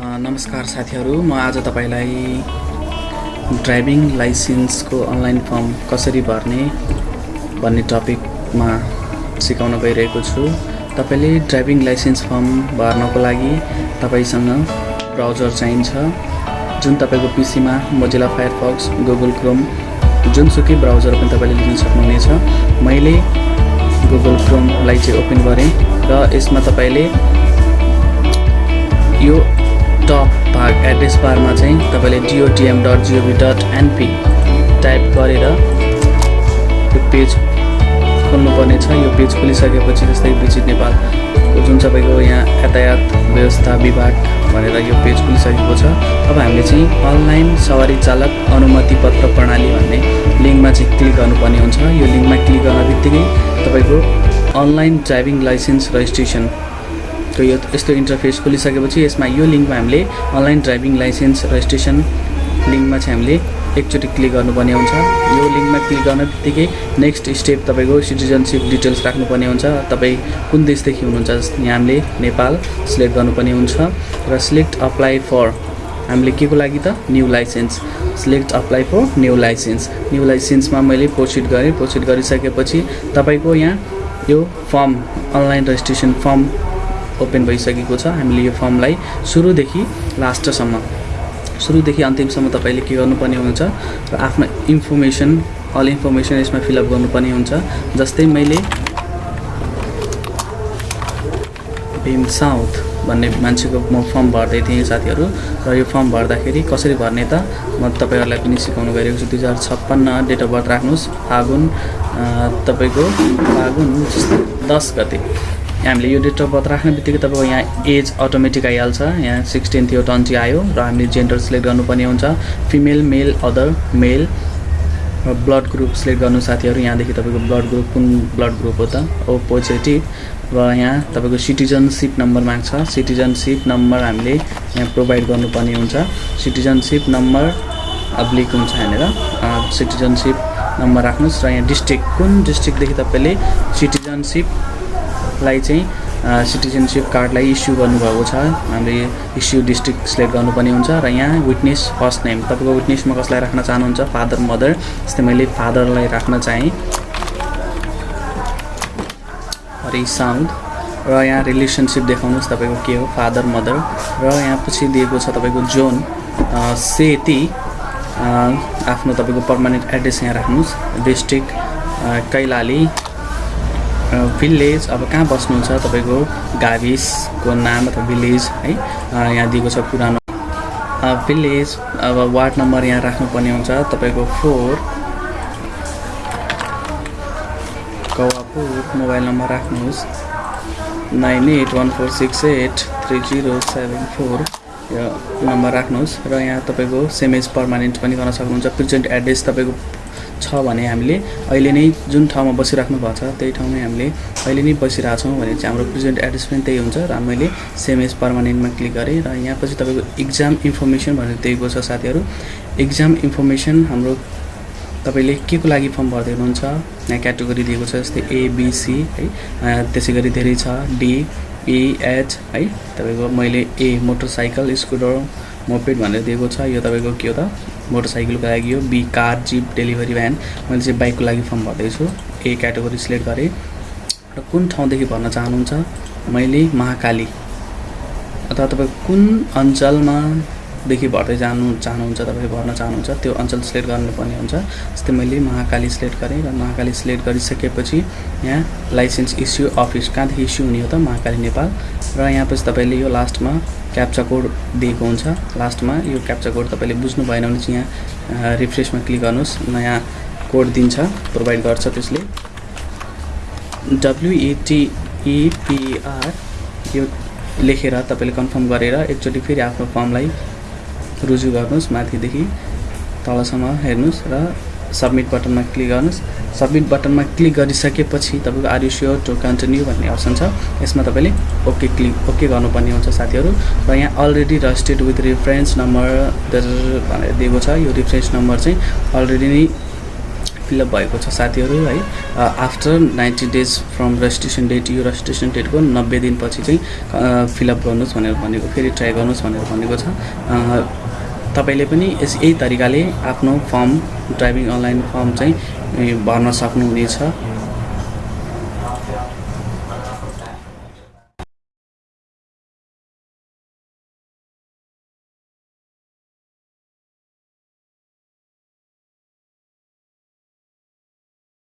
नमस्कार साथीहरू म आज तपाईँलाई ड्राइभिङ लाइसेन्सको अनलाइन फर्म कसरी भर्ने भन्ने टपिकमा सिकाउन गइरहेको छु। तपाईँले ड्राइभिङ लाइसेन्स फर्म भर्नको लागि तपाईँसँग ब्राउजर चाहिन्छ जुन तपाईँको पिसीमा मोजिला फायरफक्स गुगल क्रोम जुनसुकै ब्राउजर पनि तपाईँले लिन सक्नुहुनेछ। मैले गुगल क्रोमलाई चाहिँ ओपन गरेँ र यसमा तपाईँले यो टप भाग एड्रेस बारमा चाहिँ तपाईँले DOTM dot gov dot NP type गरेर यो पेज खोल्नुपर्ने छ। यो पेज खोलिसकेपछि जस्तै विजिट नेपालको जुन तपाईँको यहाँ यातायात व्यवस्था विभाग भनेर यो पेज खुलिसकेको छ। अब हामीले चाहिँ अनलाइन सवारी चालक अनुमति पत्र प्रणाली भन्ने लिङ्कमा चाहिँ क्लिक गर्नुपर्ने हुन्छ। यो लिङ्कमा क्लिक गर्न बित्तिकै तपाईँको अनलाइन ड्राइभिङ लाइसेन्स रजिस्ट्रेसनको यो यस्तो इन्टरफेस खोलिसकेपछि यसमा यो लिङ्कमा हामीले अनलाइन ड्राइभिङ लाइसेन्स रजिस्ट्रेसन लिङ्कमा चाहिँ हामीले एकचोटि क्लिक गर्नुपर्ने हुन्छ। यो लिङ्कमा क्लिक गर्न बित्तिकै नेक्स्ट स्टेप तपाईँको सिटिजनसिप डिटेल्स राख्नुपर्ने हुन्छ। तपाईँ कुन देशदेखि हुनुहुन्छ यहाँ हामीले नेपाल सिलेक्ट गर्नुपर्ने हुन्छ र सिलेक्ट अप्लाई फर हामीले के को लागि त? New licence select apply for new licence new लाइसेन्समा मैले प्रोसिड गरेँ। प्रोसिड गरिसकेपछि तपाईँको यहाँ यो form online registration form open भइसकेको छ। हामीले यो फर्मलाई सुरुदेखि लास्टसम्म सुरुदेखि अन्तिमसम्म तपाईँले के गर्नुपर्ने हुन्छ र आफ्नो इन्फर्मेसन अल इन्फर्मेसन यसमा फिलअप गर्नुपर्ने हुन्छ। जस्तै मैले भीम साउथ भन्ने मान्छेको म फर्म भर्दै थिएँ साथीहरू र यो फर्म भर्दाखेरि कसरी भर्ने त म तपाईँहरूलाई पनि सिकाउनु गइरहेको छु। दुई हजार छप्पन्न डेट अफ बर्थ राख्नुहोस्। फागुन तपाईँको फागुन दस गते। हामीले यो डेट अफ बर्थ राख्ने बित्तिकै तपाईँको यहाँ एज अटोमेटिक आइहाल्छ। यहाँ सिक्सटिन थियो टन्टी आयो र हामीले जेन्डर सिलेक्ट गर्नुपर्ने हुन्छ। फिमेल मेल अदर मेल र ब्लड ग्रुप सिलेक्ट गर्नु साथीहरू यहाँदेखि तपाईँको ब्लड ग्रुप कुन ब्लड ग्रुप हो त? ओ पोजिटिभ र यहाँ तपाईँको सिटिजनसिप नम्बर माग्छ। सिटिजनसिप नम्बर हामीले यहाँ प्रोभाइड गर्नुपर्ने हुन्छ। सिटिजनसिप नम्बर अब्लिक हुन्छ यहाँनिर। सिटिजनसिप नम्बर राख्नुहोस् र यहाँ डिस्ट्रिक्ट कुन डिस्ट्रिक्टदेखि तपाईँले सिटिजनसिपलाई चाहिँ सिटिजनसिप कार्डलाई इस्यु गर्नुभएको छ। हामीले इस्यु डिस्ट्रिक्ट सिलेक्ट गर्नुपर्ने हुन्छ र यहाँ विटनेस फर्स्ट नेम तपाईँको विटनेसमा कसलाई राख्न चाहनुहुन्छ? फादर मदर जस्तै मैले फादरलाई राख्न चाहेँ। हरि साउन्ड। र यहाँ रिलेसनसिप देखाउनुहोस् तपाईँको के हो? फादर मदर र यहाँ पछि दिएको छ तपाईँको जोन सेती। आफ्नो तपाईँको पर्मानेन्ट एड्रेस यहाँ राख्नुहोस्। डिस्ट्रिक्ट कैलाली। भिलेज अब कहाँ बस्नुहुन्छ तपाईँको? गाविसको नाम अथवा भिलेज है? यहाँ दिएको छ पुरानो। भिलेज अब वार्ड नम्बर यहाँ राख्नुपर्ने हुन्छ। तपाईँको फोर कवापुर मोबाइल नम्बर राख्नुहोस्। Nine eight one four six eight three zero seven four यो नम्बर राख्नुहोस्। र यहाँ तपाईँको सेमेज पर्मानेन्ट पनि गर्न सक्नुहुन्छ। प्रेजेन्ट एड्रेस तपाईँको छ भने हामीले अहिले नै जुन ठाउँमा बसिराख्नु भएको छ त्यही ठाउँमै हामीले अहिले नै बसिरहेछौँ भने चाहिँ हाम्रो प्रेजेन्ट एड्रेस पनि त्यही हुन्छ र मैले सेमेज पर्मानेन्टमा क्लिक गरेँ र यहाँ पछि तपाईँको इक्जाम इन्फर्मेसन भनेर दिएको छ साथीहरू। इक्जाम इन्फर्मेसन हाम्रो तपाईँले के को लागि फर्म भर्दै हुनुहुन्छ यहाँ क्याटेगोरी दिएको छ जस्तै एबिसी है। त्यसै गरी धेरै छ। डी इएच है। तपाईँको मैले ए मोटरसाइकल स्कुटर मोपेड भनेर दिएको छ। यो तपाईँको के हो त? मोटरसाइकलको लागि हो। B car jeep delivery van. मैले चाहिँ बाइकको लागि फर्म भर्दैछु। ए क्याटेगोरी सिलेक्ट गरेँ र कुन ठाउँदेखि भर्न चाहनुहुन्छ? मैले महाकाली। अथवा तपाईँ कुन अञ्चलमा देखि भर्दै जानु चाहनुहुन्छ तपाईँ भर्न चाहनुहुन्छ त्यो अञ्चल सिलेक्ट गर्नुपर्ने हुन्छ। जस्तै मैले महाकाली सिलेक्ट गरेँ र महाकाली सिलेक्ट गरिसकेपछि यहाँ लाइसेन्स इस्यु अफिस कहाँदेखि इस्यु हुने हो त महाकाली नेपाल। र यहाँ पछि तपाईँले यो लास्टमा क्याप्चा कोड दिएको हुन्छ। लास्टमा यो क्याप्चा कोड तपाईँले बुझ्नु भएन भने चाहिँ यहाँ रिफ्रेसमा क्लिक गर्नुहोस्। नयाँ कोड दिन्छ प्रोभाइड गर्छ त्यसले। डब्लुइटिइपिआर यो लेखेर तपाईँले कन्फर्म गरेर एकचोटि फेरि आफ्नो फर्मलाई रुजु गर्नुहोस् माथिदेखि तलसम्म हेर्नुहोस् र सब्मिट बटनमा क्लिक गर्नुहोस्। सब्मिट बटनमा क्लिक गरिसकेपछि तपाईँको are you sure to continue भन्ने अप्सन छ। यसमा तपाईँले ओके क्लिक ओके गर्नुपर्ने हुन्छ साथीहरू। र यहाँ already registered with reference number भनेर दिएको छ। यो रिफरेन्स नम्बर चाहिँ अलरेडी नै फिलअप भएको छ साथीहरू है। After ninety days from registration date यो रजिस्ट्रेसन डेटको नब्बे दिनपछि चाहिँ फिलअप गर्नुहोस् भनेर भनेको फेरि ट्राई गर्नुहोस् भनेर भनेको छ। तपाईँले पनि यस यही तरिकाले आफ्नो फर्म ड्राइभिङ अनलाइन फर्म चाहिँ भर्न सक्नुहुनेछ।